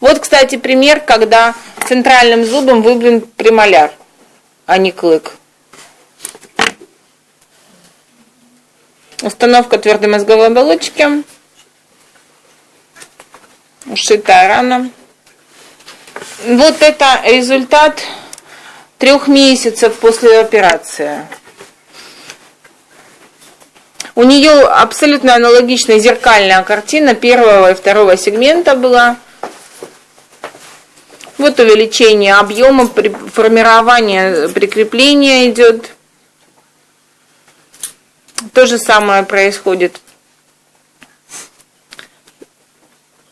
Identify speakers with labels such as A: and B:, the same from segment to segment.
A: Вот, кстати, пример, когда центральным зубом выбран премоляр, а не клык. Установка твердой мозговой оболочки. Ушитая рана. Вот это результат трех месяцев после операции. У нее абсолютно аналогичная зеркальная картина первого и второго сегмента была. Вот увеличение объема, формирование прикрепления идет. То же самое происходит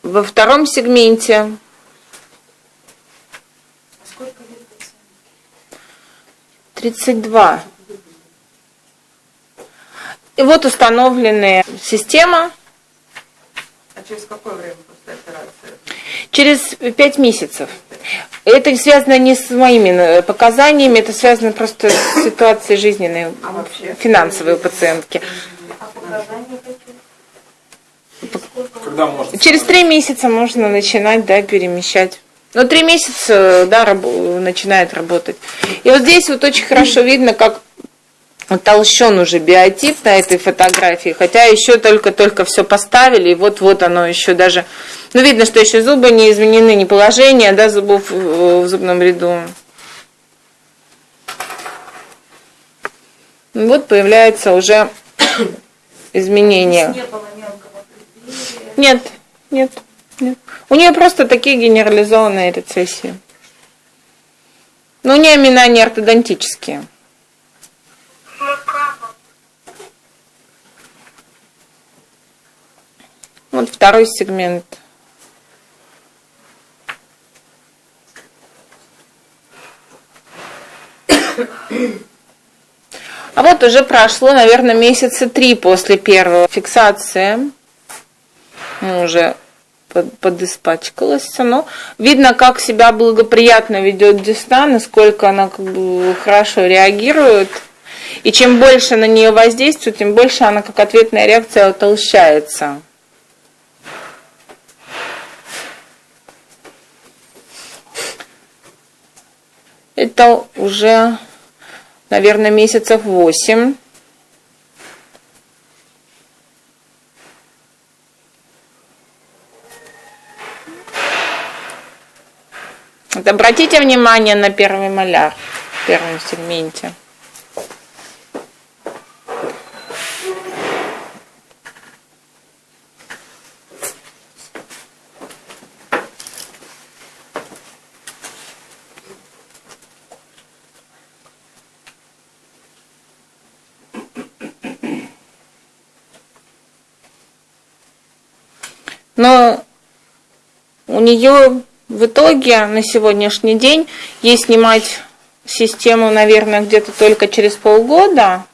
A: во втором сегменте. 32. И вот установленная система.
B: А через какое время после операции?
A: Через 5 месяцев. Это связано не с моими показаниями, это связано просто с ситуацией жизненной, а финансовой у пациентки. А показания Когда можно? Через три месяца можно начинать, да, перемещать. Но три месяца, да, раб, начинает работать. И вот здесь вот очень хорошо видно, как толщен уже биотип на этой фотографии, хотя еще только-только все поставили, и вот-вот оно еще даже, ну видно, что еще зубы не изменены, не положение, да, зубов в зубном ряду. Вот появляется уже изменение. Нет, нет. Нет. У нее просто такие генерализованные рецессии. Но у нее имена не ортодонтические. Вот второй сегмент. А вот уже прошло, наверное, месяца три после первой фиксации. Мы уже под, подиспачкалась. Но видно, как себя благоприятно ведет Десна, насколько она как бы хорошо реагирует. И чем больше на нее воздействует, тем больше она как ответная реакция утолщается. Это уже, наверное, месяцев восемь. Вот обратите внимание на первый маляр в первом сегменте. Но у нее в итоге на сегодняшний день ей снимать систему, наверное, где-то только через полгода.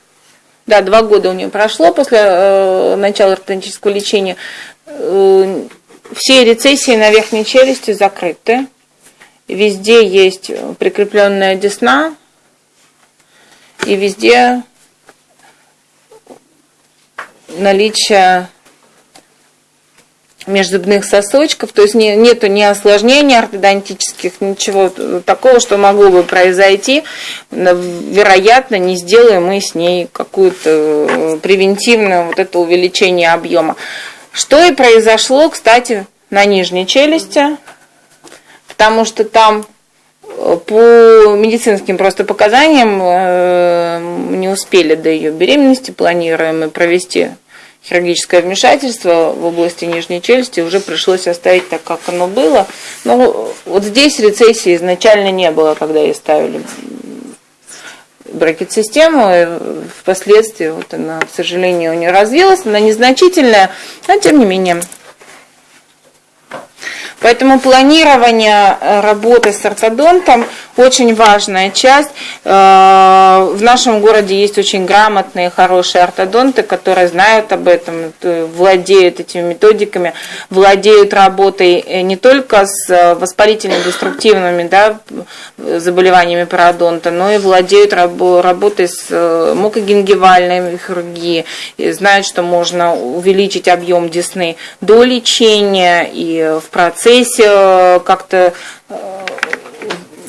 A: Да, два года у нее прошло после э, начала ортодонтического лечения. Э, все рецессии на верхней челюсти закрыты. Везде есть прикрепленная десна. И везде наличие межзубных сосочков, то есть не, нету ни осложнений ортодонтических, ничего такого, что могло бы произойти. Вероятно, не сделаем мы с ней какую-то э, превентивное вот это увеличение объема. Что и произошло, кстати, на нижней челюсти, потому что там э, по медицинским просто показаниям э, не успели до ее беременности, планируем провести хирургическое вмешательство в области нижней челюсти уже пришлось оставить так, как оно было. Но вот здесь рецессии изначально не было, когда ей ставили бракет-систему, впоследствии вот она, к сожалению, не развилась, она незначительная, но тем не менее Поэтому планирование э, работы с ортодонтом очень важная часть. Э, в нашем городе есть очень грамотные, хорошие ортодонты, которые знают об этом, владеют этими методиками, владеют работой э, не только с воспалительными, деструктивными да, заболеваниями пародонта, но и владеют работой с мукогенгивальной хирургией, знают, что можно увеличить объем десны до лечения и в процессе процессе как-то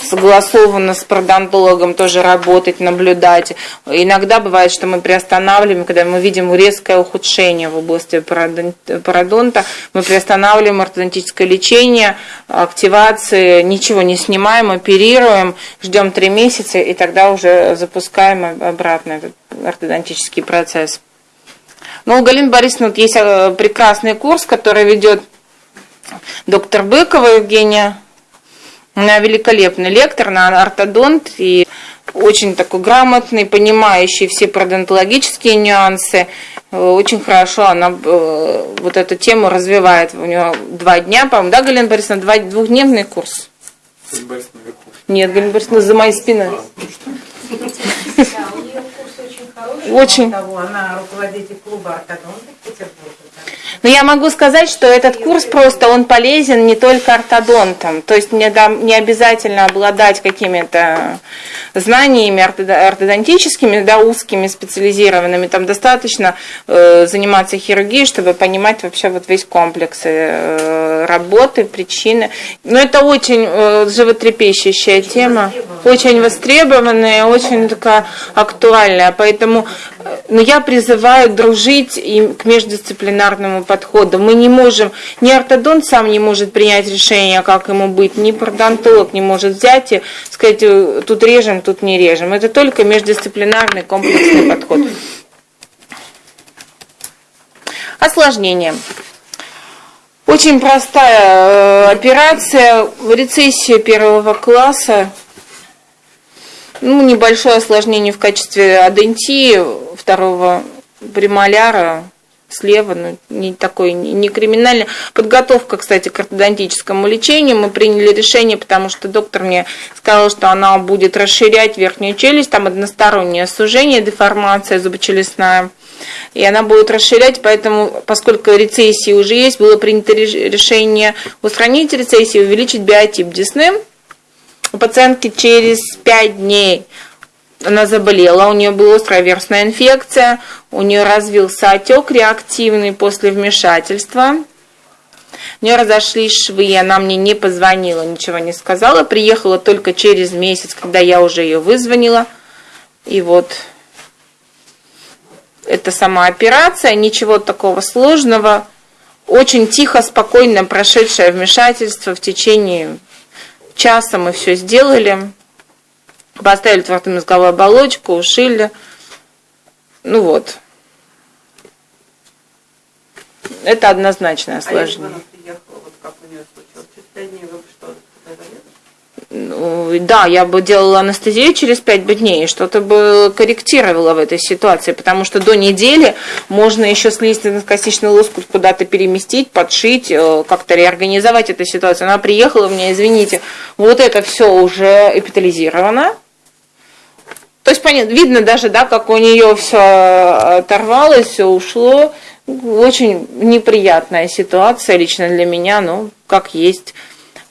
A: согласованно с пародонтологом тоже работать, наблюдать. Иногда бывает, что мы приостанавливаем, когда мы видим резкое ухудшение в области пародонта, мы приостанавливаем ортодонтическое лечение, активации, ничего не снимаем, оперируем, ждем три месяца и тогда уже запускаем обратно этот ортодонтический процесс. Ну, у Галины Борисовны вот есть э, прекрасный курс, который ведет доктор Быкова Евгения она великолепный лектор, она ортодонт и очень такой грамотный, понимающий все пародонтологические нюансы. Очень хорошо она э, вот эту тему развивает. У нее два дня, по-моему, да, Галина Борисовна, два, двухдневный курс? Нет, Галина Борисовна, за моей спиной. Очень. Она руководитель клуба ортодонтов Петербурга. Но я могу сказать, что этот курс просто он полезен не только ортодонтам. То есть не, не обязательно обладать какими-то знаниями ортодонтическими, да, узкими, специализированными. Там достаточно э, заниматься хирургией, чтобы понимать вообще вот весь комплекс э, работы, причины. Но это очень э, животрепещущая тема, очень востребованная, очень такая актуальная. Поэтому ну, я призываю дружить и к междисциплинарному подходу. Мы не можем, ни ортодонт сам не может принять решение, как ему быть, ни пародонтолог не может взять и сказать, «Э, тут режем, тут не режем. Это только междисциплинарный комплексный подход. Осложнение. Очень простая э, операция, рецессия первого класса, ну, небольшое осложнение в качестве адентии второго премоляра, слева, но не такой, не криминальный. Подготовка, кстати, к ортодонтическому лечению. Мы приняли решение, потому что доктор мне сказал, что она будет расширять верхнюю челюсть, там одностороннее сужение, деформация зубочелюстная. И она будет расширять, поэтому, поскольку рецессии уже есть, было принято решение устранить рецессию, увеличить биотип десны. У пациентки через 5 дней она заболела, у нее была острая версная инфекция, у нее развился отек реактивный после вмешательства. У нее разошлись швы, и она мне не позвонила, ничего не сказала. Приехала только через месяц, когда я уже ее вызвонила. И вот это сама операция, ничего такого сложного. Очень тихо, спокойно прошедшее вмешательство в течение часа мы все сделали. Поставили твердомозговую оболочку, ушили. Ну вот. Это однозначное осложнение. А приехала, вот как у нее случилось, через пять дней вы что, ну, да, я бы делала анестезию через 5 дней, что-то бы корректировала в этой ситуации, потому что до недели можно еще слизистно-костичный лоскут куда-то переместить, подшить, э, как-то реорганизовать эту ситуацию. Она приехала мне, извините, вот это все уже эпитализировано, то есть, понятно, видно даже, да, как у нее все оторвалось, все ушло. Очень неприятная ситуация лично для меня, ну, как есть.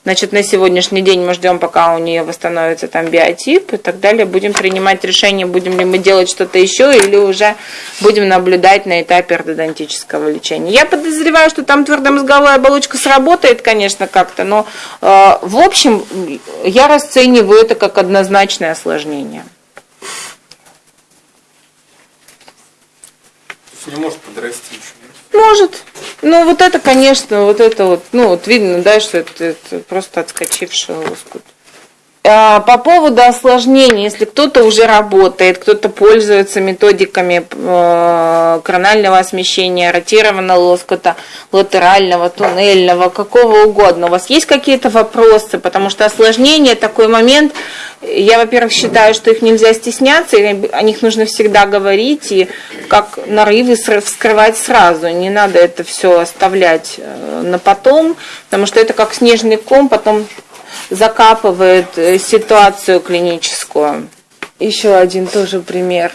A: Значит, на сегодняшний день мы ждем, пока у нее восстановится там биотип и так далее. Будем принимать решение, будем ли мы делать что-то еще или уже будем наблюдать на этапе ортодонтического лечения. Я подозреваю, что там твердомозговая оболочка сработает, конечно, как-то, но э, в общем я расцениваю это как однозначное осложнение.
C: Не может подрасти еще.
A: Может. Ну, вот это, конечно, вот это вот, ну, вот видно, да, что это, это просто отскочивший лоскут. А, по поводу осложнений, если кто-то уже работает, кто-то пользуется методиками э, коронального смещения, ротированного лоскута, латерального, туннельного, какого угодно, у вас есть какие-то вопросы, потому что осложнение такой момент, я, во-первых, считаю, что их нельзя стесняться, о них нужно всегда говорить, и как нарывы вскрывать сразу, не надо это все оставлять э, на потом, потому что это как снежный ком, потом закапывает э, ситуацию клиническую. Еще один тоже пример.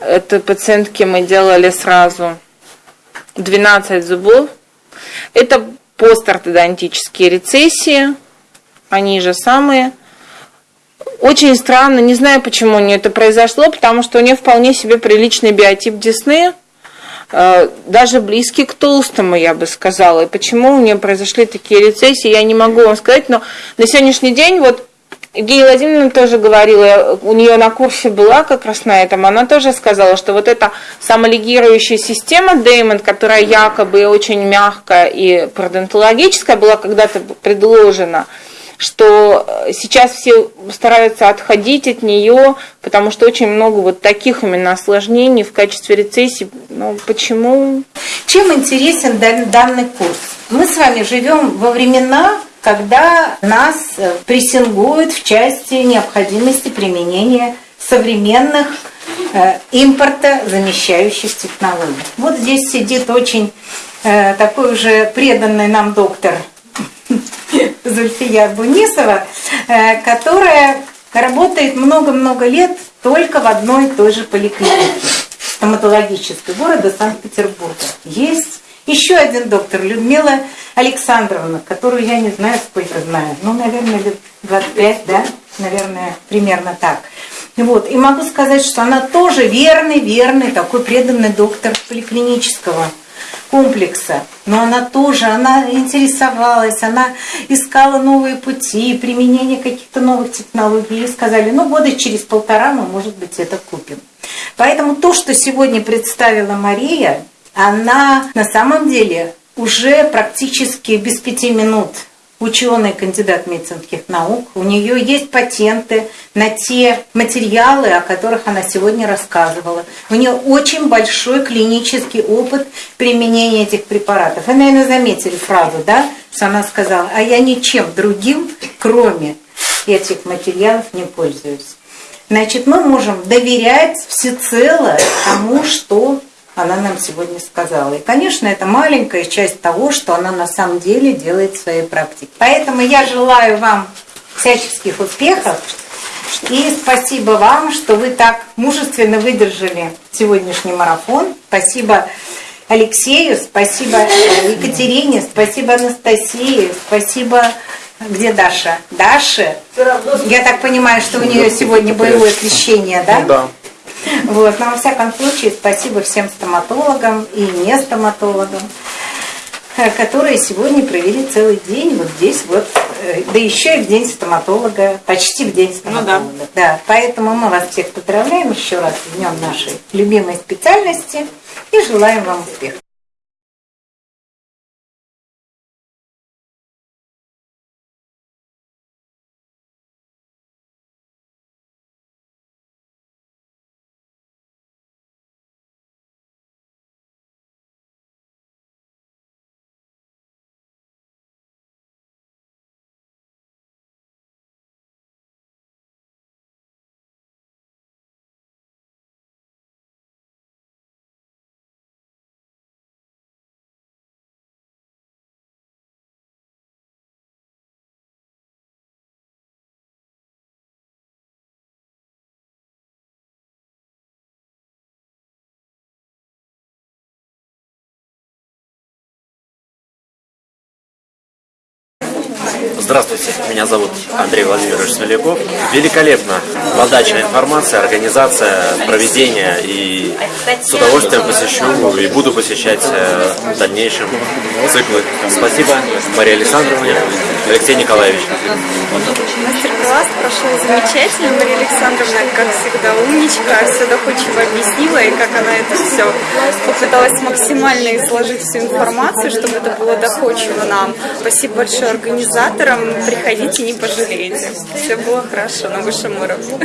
A: Это пациентки мы делали сразу 12 зубов. Это постортодонтические рецессии, они же самые. Очень странно, не знаю, почему у нее это произошло, потому что у нее вполне себе приличный биотип десны. Э, даже близкий к толстому, я бы сказала. И почему у нее произошли такие рецессии, я не могу вам сказать, но на сегодняшний день вот Евгения Владимировна тоже говорила, у нее на курсе была как раз на этом, она тоже сказала, что вот эта самолигирующая система Деймон, которая якобы очень мягкая и пародонтологическая, была когда-то предложена, что сейчас все стараются отходить от нее, потому что очень много вот таких именно осложнений в качестве рецессии. Ну, почему?
D: Чем интересен данный курс? Мы с вами живем во времена, когда нас э, прессингуют в части необходимости применения современных э, импорта замещающих технологий. Вот здесь сидит очень э, такой уже преданный нам доктор Зульфия Бунисова, э, которая работает много-много лет только в одной и той же поликлинике стоматологической города Санкт-Петербурга. Есть еще один доктор, Людмила Александровна, которую я не знаю, сколько знаю. Ну, наверное, лет 25, да? Наверное, примерно так. Вот. И могу сказать, что она тоже верный, верный, такой преданный доктор поликлинического комплекса. Но она тоже, она интересовалась, она искала новые пути, применение каких-то новых технологий. И сказали, ну, года через полтора мы, может быть, это купим. Поэтому то, что сегодня представила Мария, она на самом деле уже практически без пяти минут ученый, кандидат медицинских наук. У нее есть патенты на те материалы, о которых она сегодня рассказывала. У нее очень большой клинический опыт применения этих препаратов. Вы, наверное, заметили фразу, да, что она сказала, а я ничем другим, кроме этих материалов, не пользуюсь. Значит, мы можем доверять всецело тому, что она нам сегодня сказала. И, конечно, это маленькая часть того, что она на самом деле делает в своей практике. Поэтому я желаю вам всяческих успехов. И спасибо вам, что вы так мужественно выдержали сегодняшний марафон. Спасибо Алексею, спасибо Екатерине, спасибо Анастасии, спасибо где Даша? Даша? Я так понимаю, что у нее сегодня боевое крещение, да?
C: Ну да.
D: Вот. Но во всяком случае, спасибо всем стоматологам и не стоматологам, э, которые сегодня провели целый день вот здесь вот, э, да еще и в день стоматолога, почти в день стоматолога. Ну, да. да. Поэтому мы вас всех поздравляем еще раз в днем нашей любимой специальности и желаем вам успехов.
E: Здравствуйте, меня зовут Андрей Владимирович Смоляков. Великолепно подача информации, организация, проведение и с удовольствием посещу и буду посещать э, в дальнейшем циклы. Спасибо Марии Александровне, Алексей Николаевич.
F: Мастер-класс прошел замечательно. Мария Александровна, как всегда, умничка, все доходчиво объяснила, и как она это все попыталась максимально изложить всю информацию, чтобы это было доходчиво нам. Спасибо большое организаторам. Приходите, не пожалеете. Все было хорошо на высшем уровне.